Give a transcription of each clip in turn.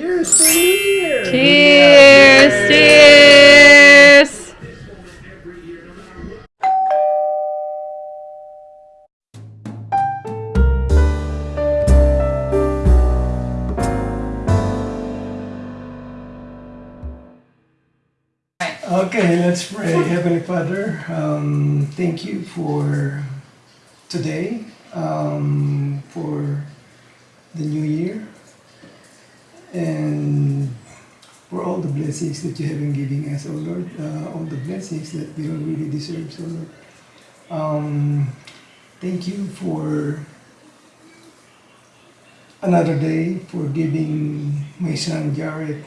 Cheers to New Year! Cheers! Cheers! Okay, let's pray. Heavenly Father, um, thank you for today, um, for the new year, and for all the blessings that you have been giving us, oh Lord, uh, all the blessings that we don't really deserve, so Lord. Um, thank you for another day, for giving my son Jared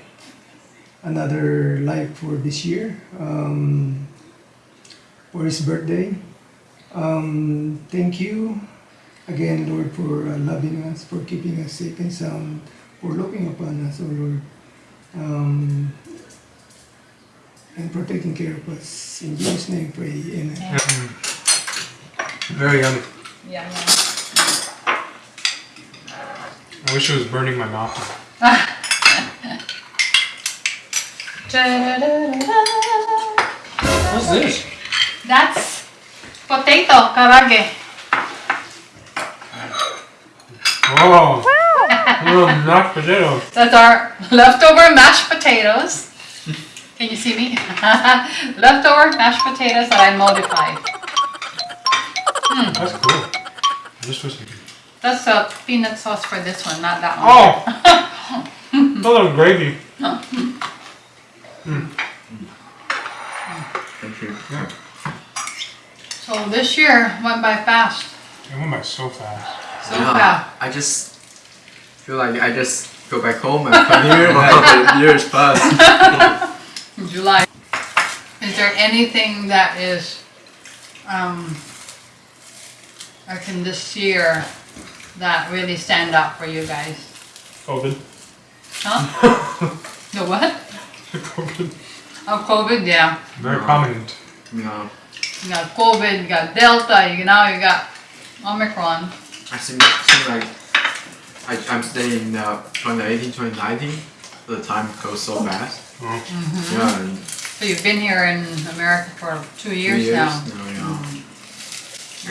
another life for this year, um, for his birthday. Um, thank you again, Lord, for uh, loving us, for keeping us safe and sound, for looking upon us, oh Lord, um, and protecting care of us. In Jesus' name, pray. Amen. Very yummy. Yeah, I wish it was burning my mouth. What's this? That's potato karage. Oh, little mashed potatoes. That's our leftover mashed potatoes. Can you see me? leftover mashed potatoes that I modified. Hmm. That's cool. I just was. That's a peanut sauce for this one, not that one. Oh, a little gravy. Hmm. Hmm. Thank you. Yeah, So this year went by fast. it went by so fast. So yeah, fast. I just feel like I just go back home and come here and like years pass. in July. Is there anything that is, um, like in this year that really stand out for you guys? COVID. Huh? the what? COVID. Oh, COVID, yeah. Very prominent. Yeah. You got COVID, you got Delta, you now you got Omicron. I seem, seem like I, I'm staying uh, 2018, 2019. The time goes so fast. Oh. Yeah, and So you've been here in America for two years, two years, years now. yeah.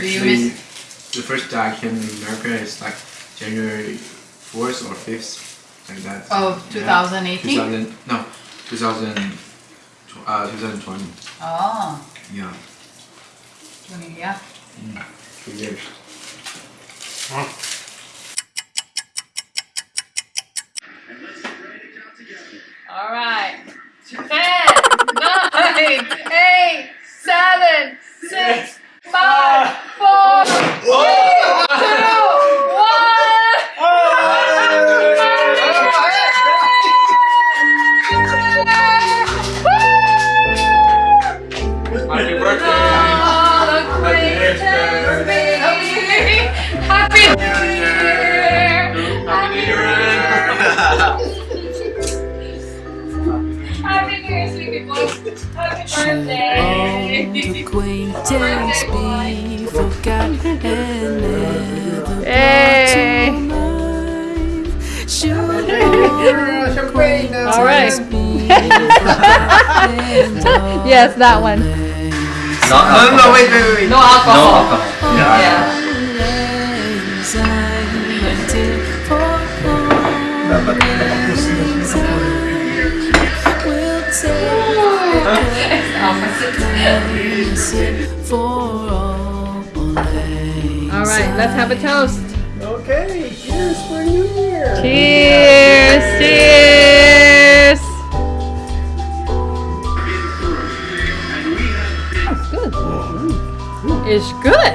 Do you Actually, the first day I came to America is like January 4th or 5th, like that. Of Yeah. 2018? 2000, no, 2000, uh, 2020. Oh, Yeah, 20, yeah. two years. Oh. All right. All right. Yes, that one. No, no, no, wait, wait, wait. No alcohol. No Yeah. Yeah. always I waited for Dapat nakapusin na will take Opposite. for all All right, let's have a toast. Okay, cheers for New Year! Cheers! Cheers! It's good.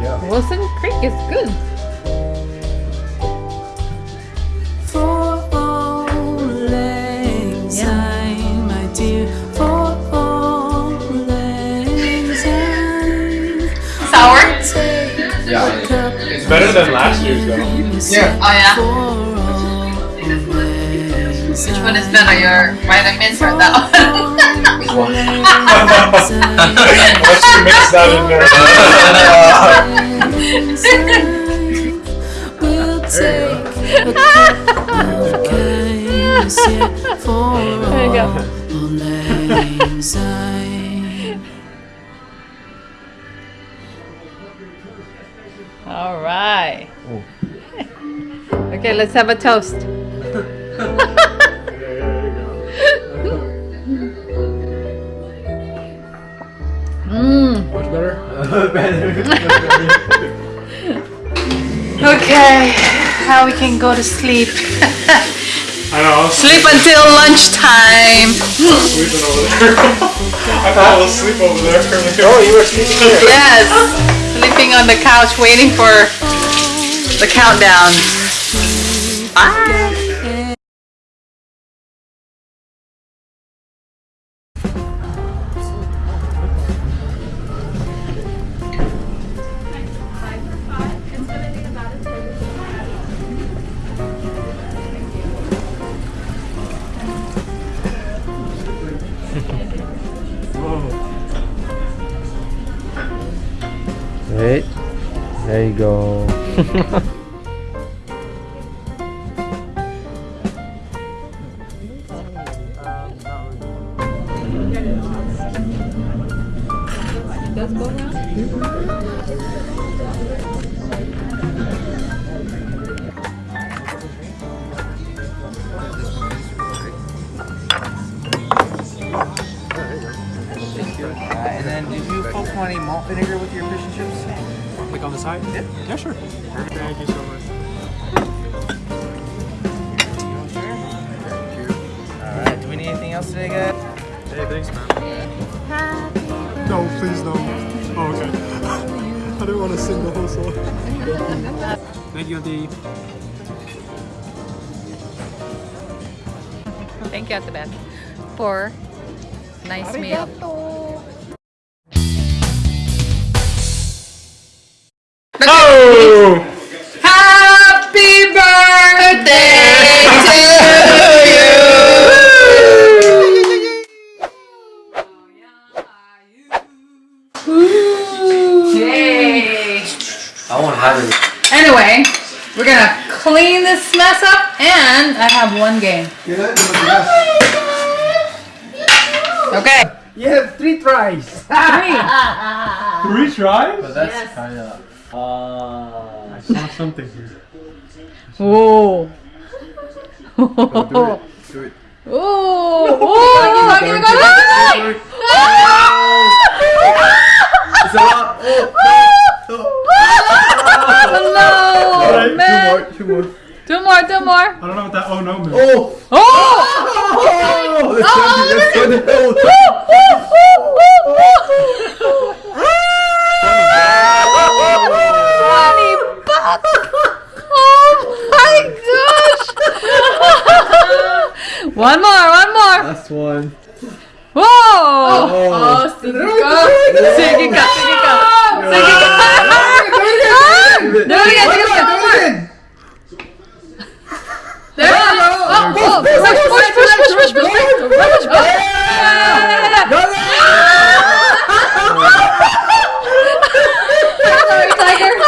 Yeah. Wilson Creek is good. For all lang my dear, for all lang. Sour? Yeah, It's better than last year's though. Yeah. Oh yeah. One is better, your vitamins or that one? Let's mix that in there. You. All right. Okay, let's have a toast. Okay, now we can go to sleep. I know, I was Sleep until lunchtime. sleeping over there. I thought I was asleep over there. Oh, you were sleeping there? Yes, sleeping on the couch waiting for the countdown. Bye. There you go. else today, guys? Hey, thanks, man. No, please no. Oh, okay. I didn't want to sing the whole song. Thank you, Auntie. Thank you at the back for nice meal. Oh! Okay. You have three tries! Three. Three tries? But that's kinda. Uh, I saw something here. Whoa. do it. Do it. Oh, oh, I'm gonna go. It's a lot. Oh, Oh, Alright, no, man. Two more. Two more. Two more, two more. I don't know what that oh no means. Oh! Oh! Oh! Let's oh, go to hell. One more, one more. Last one. Whoa! Oh, oh Sigika. Oh, Sigika, Sigika. Sigika. No, we got to go. Do it again! There you go! Oh, oh, push, push, push, push, push, push, push, push, push, push. Sorry, tiger.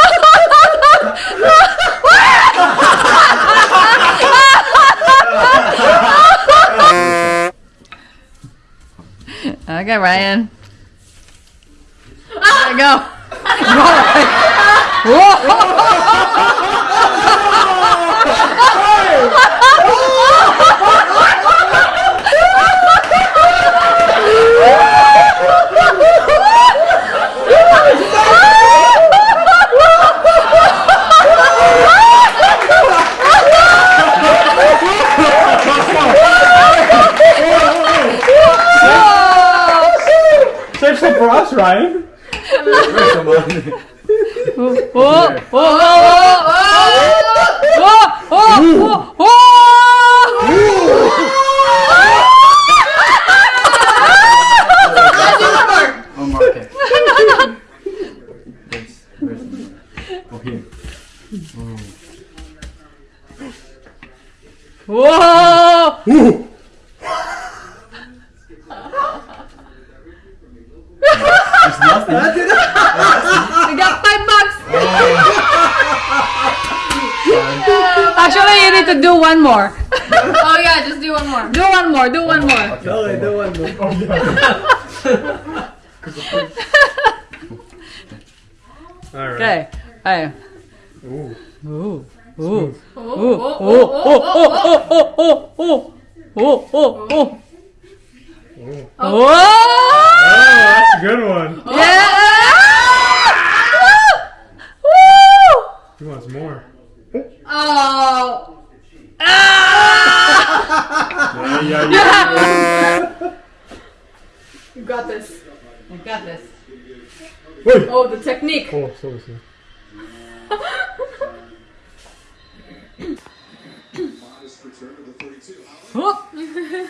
Okay, Ryan. There you go. crying. There's nothing. I got five bucks. Oh. Actually, you need to do one more. Oh yeah, just do one more. Do one more. Do one more. Oh, okay, the one more. Oh, All right. Okay. Hey. Ooh. Ooh. Ooh. Oh, Ooh. oh, Ooh. oh, Oh. oh, Oh. Oh. Oh. Oh. Oh. Oh. Oh. Ooh. Oh. Oh, that's a good one. Oh. Yeah. Woo. He wants more. Oh. Yeah, yeah, yeah. You got this. You got this. Wait. Oh, the technique. Oh, so so.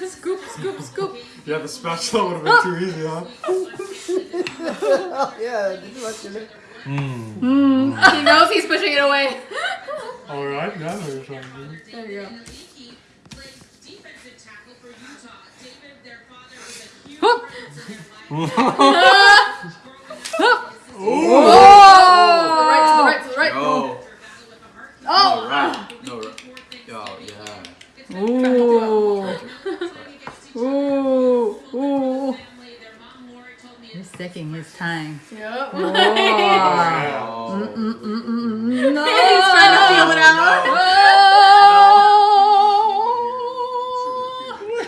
scoop, scoop, scoop. Yeah, the spatula would have been too easy, huh? yeah, this is actually. He knows he's pushing it away. All right, now what you're trying to do. There you go. Oh. To the right, to the right, to the right. Oh. Oh. right. No, right. Oh, yeah. Ooh. Ooh. Ooh. He's taking his time. Yep. Oh. Oh. No. He's trying to feel it out. Wow.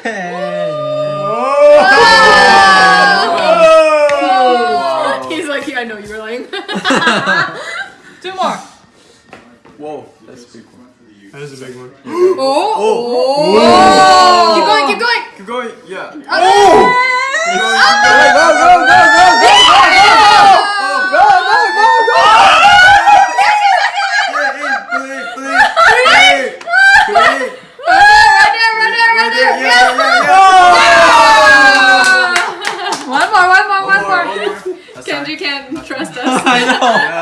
He's like, yeah, I know you were lying. Two more. Whoa, that's a big one. That is a big one. oh. oh. oh. Keep going, keep going. Keep going, yeah. Oh. Go, go, go, go, go! Go, go, go, go! Right there. Yeah, yeah, yeah. One more. One more. One more. That's Kenji can't trust us. Yeah. Oh.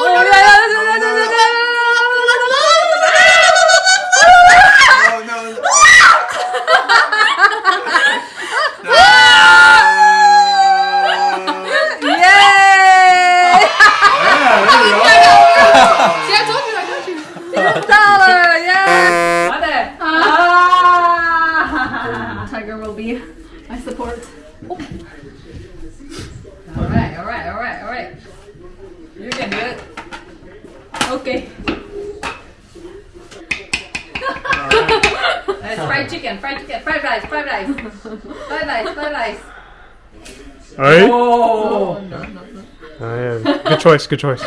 Okay. Fried chicken, fried chicken, fried rice, fried rice. fried rice, fried rice. Alright. Oh, no, no, no. Good choice, good choice.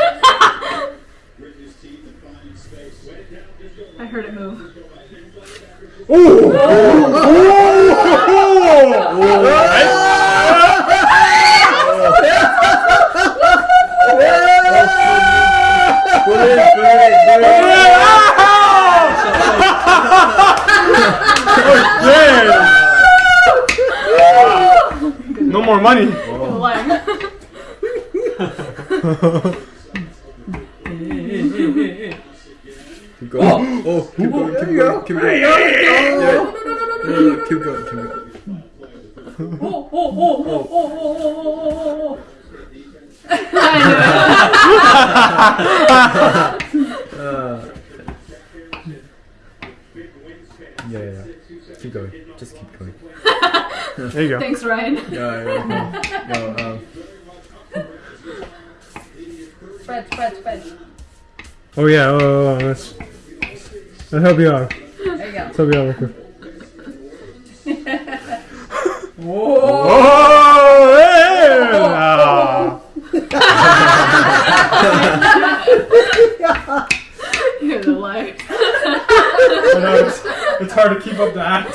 I heard it move. Ooh! Ooh! Ooh! Ooh! Ooh! Ooh! Ooh! No more money. Lying. Keep going. Oh, keep going, keep going, keep going. Yeah. No, no, no, keep going, keep going. Oh. Oh. Oh. Oh. Oh. Oh. Oh. Oh. Uh, Just. There you go. Thanks, Ryan. Yeah, yeah, no, no, um, Spread. Spread. Spread. Oh yeah. Oh, oh, oh let's let's help you out. There you go. Let's help you out, Rico. Whoa. Oh, yeah! Ah. You're the liar. It's, it's hard to keep up the act.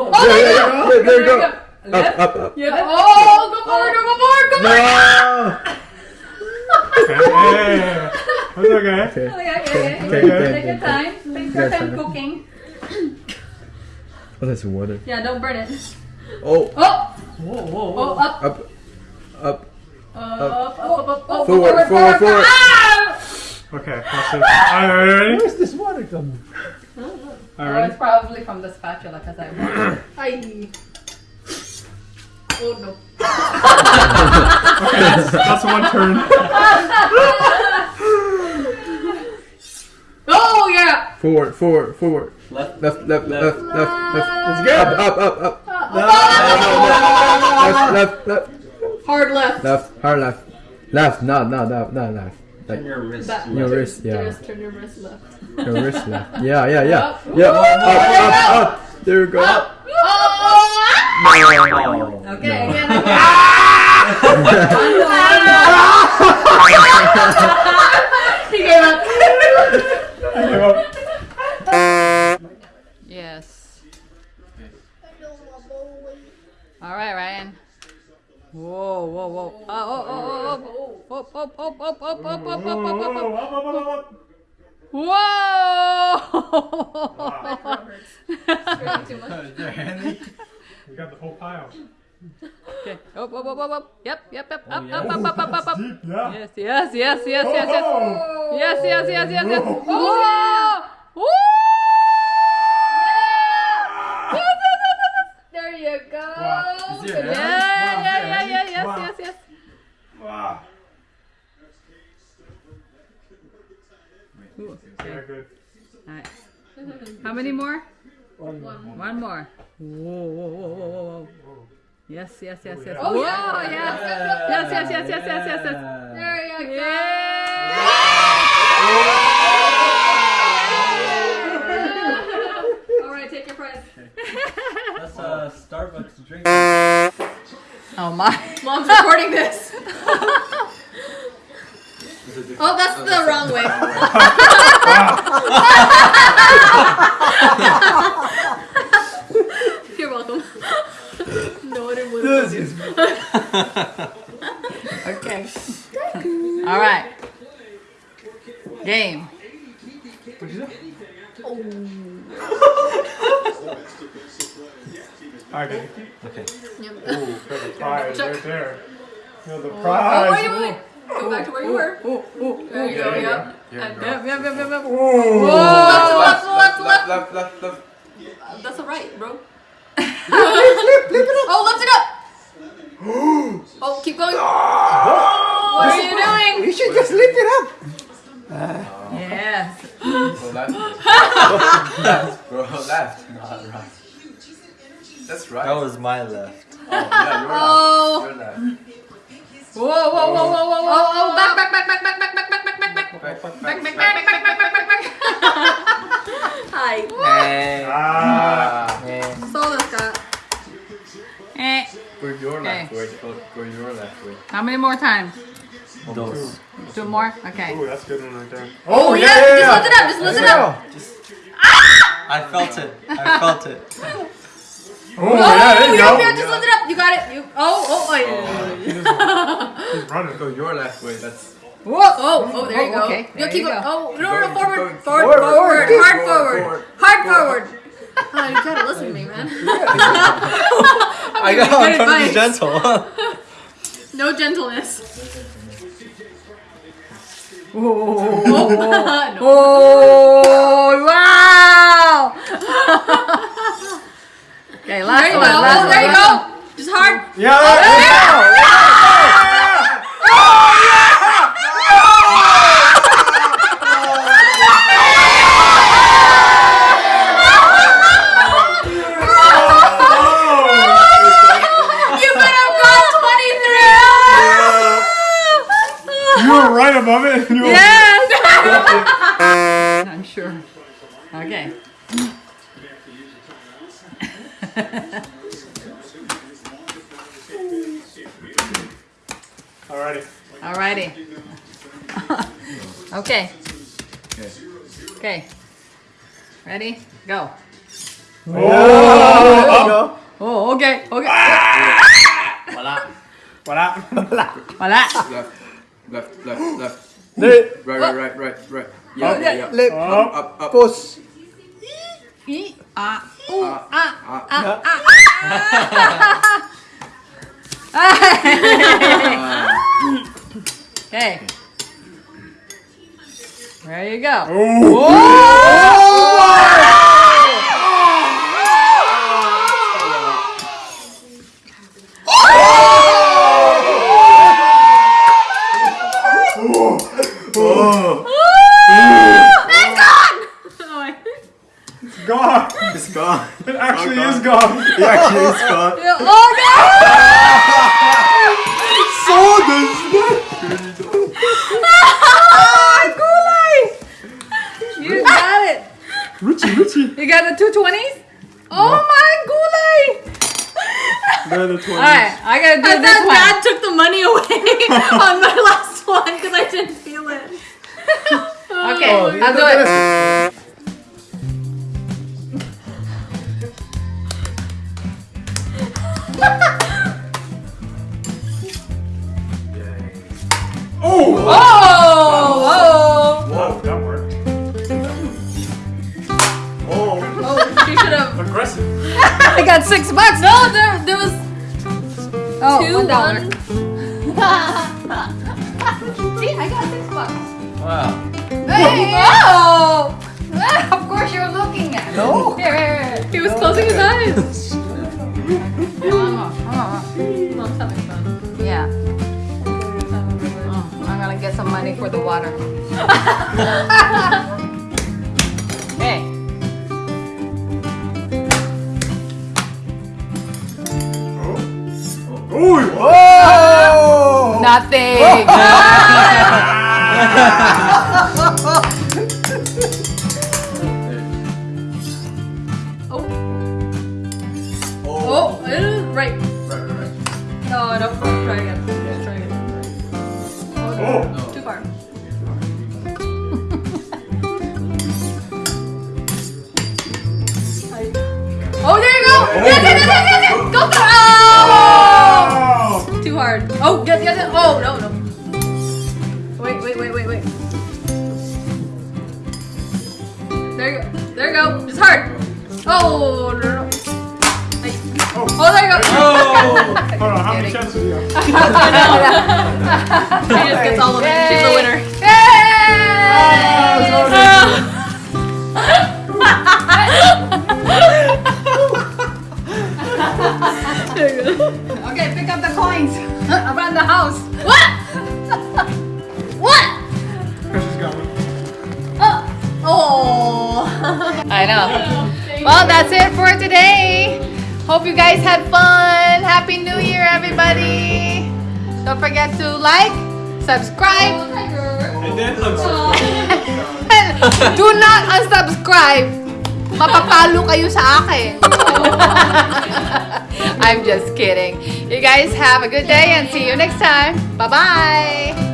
Oh, Yeah, yeah, yeah, yeah, there you go. Left. Up, up, up. Yeah. Oh, go forward, go forward, go No! forward. Hey, that's okay. Okay, okay, okay. Okay, Take okay, your okay. time. Take your Yes, time I know. cooking. Oh, that's water. Yeah, don't burn it. Oh, Oh! Whoa, whoa, whoa. Oh, up. up, up. Up, up, up, up, up. Forward, forward, forward. Ah! Okay, that's it. Are you ready? Where's this water coming? Are Oh, it's probably from the spatula because I want Ay. Oh no. Okay, that's, that's one turn. Oh, yeah! Forward, forward, forward. Left. Left, left, left, left, left. Let's go. Up, up, up, up. Left, left, left, Hard left. left, hard left. Left, no, no, no, no, left. Like Turn your wrist. Back. your wrist, yeah. Just turn your wrist left. Your wrist left. Yeah, yeah, yeah. Up. Yeah, up, up, up. There you go. Oh! No. Okay, again, again. he gave up. Yes. All right, Ryan. Whoa, whoa, whoa. Oh, oh, oh, oh, oh. Up, up, up, up, up, up, up, up, up, up, up. Whoa! We got the whole pile. okay. Up, up, up, up, up. Yep, yep, yep. Up, yeah. up, up, up, up, up, up. Deep, yeah. Yes, yes, yes, yes, yes, yes. Oh! Yes, yes, yes, yes, yes. Whoa. Oh! Okay. Good. Alright. How many more? One. One more. Whoa, whoa, whoa, whoa, whoa, whoa. Yes, yes, yes, yes. Oh, Whoa, oh, yeah. yes. Yes, yes, yes, yes, yes, yes, yes. There you go. Yeah! All right, take your prize. That's a uh, Starbucks drink. Oh my. Mom's recording this. different. Oh, that's oh, the that's wrong way. way. You're welcome. no, it was. okay. All right. Game. Oh. All right, baby. Okay. Yep. Ooh, the prize right there. You know, the oh, prize. Oh, wait, wait. Go back to where you were. Ooh, ooh, There you go. Yep. Here And we go. Yep, yep, yep, yep, yep. Ooh. Left, Left, left, left, left, left, left, left. That's alright, bro. oh, lift it up. oh, keep going. Ah! What are you doing? You should just lift it up. Ah. Oh. Yes. Go left. left, bro, left, not right. That's right. That was my left. Many more times? Dos. Two more? Okay. Ooh, that's a good one right there. Oh, oh yeah, just lift it up, just lift it up. I felt it. I felt it. Oh, Oh, yeah, there you oh, yep, go. yep, just lift it up. You got it. You. Oh, oh, oh. oh yeah. He's running. Go your left way. That's Whoa. Oh, oh, there you Oh, go. okay, You there keep you going. go. Oh, no, Keep no, going, forward, keep forward, going. forward, Forward, hard forward, forward, forward. hard forward. Oh, you gotta listen to me, man. I got. I'm trying to be gentle. No gentleness. Oh, oh, wow! okay, last there one. Go. Last there one. you go. Just hard. Yeah. Oh, yeah. yeah. yeah. yeah. Oh, yeah. Ready? Go. Oh! Oh, okay. Okay. Voila. Voilà. Wala. Left, left, left, left. Right, right, right, right, right. Yeah, yeah, yeah. Lip. Up. Up, up. Push. E, ah, ooh, ah, ah, Ah. ah, ah. Okay. There you go. Gone. It's gone. It actually Oh, is gone. It actually is gone. Oh no! Ah, Gulay! You got it. Richie, Richie. You got the two twenties? Oh my Gulay! They're the 20s. Alright, I gotta do I this thought one. Dad took the money away on my last one because I didn't feel it. Okay, oh, I'll do it. Oh! Oh! Wow, that worked. Oh, Oh, she should have. aggressive. Oh! I got six bucks. No, there, there was Oh, two, one dollar. one. See, I got six bucks. Wow. Hey! Oh! Of course you're looking at it. No. Here, here, here. He was closing his eyes. Come on, come on. Mom's having fun. Yeah. Oh, I'm gonna get some money for the water. Nothing. many chances do you have? she just gets all of it. She's the winner. Okay, pick up the coins around the house. What? what? She's got one. Oh. oh. I know. Well, that's it for today. Hope you guys had fun. Happy New Year, everybody. Don't forget to like, subscribe, And then unsubscribe. do not unsubscribe. Mapapalo kayo sa akin. I'm just kidding. You guys have a good day and see you next time. Bye-bye.